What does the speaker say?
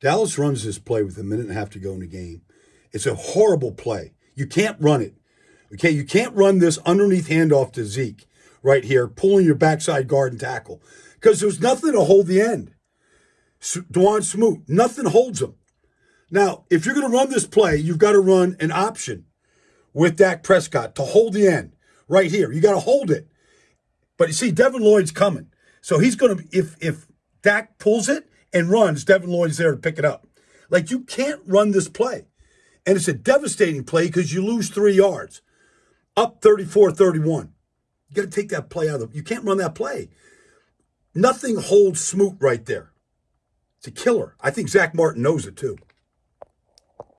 Dallas runs this play with a minute and a half to go in the game. It's a horrible play. You can't run it. Okay, you can't run this underneath handoff to Zeke right here, pulling your backside guard and tackle because there's nothing to hold the end. Dawuane Smoot, nothing holds him. Now, if you're going to run this play, you've got to run an option with Dak Prescott to hold the end right here. You got to hold it. But you see, Devin Lloyd's coming. So he's going to, if, if Dak pulls it and runs, Devin Lloyd's there to pick it up. Like you can't run this play. And it's a devastating play because you lose three yards, up 34 31. You got to take that play out of the, you can't run that play. Nothing holds Smoot right there. It's a killer. I think Zack Martin knows it too.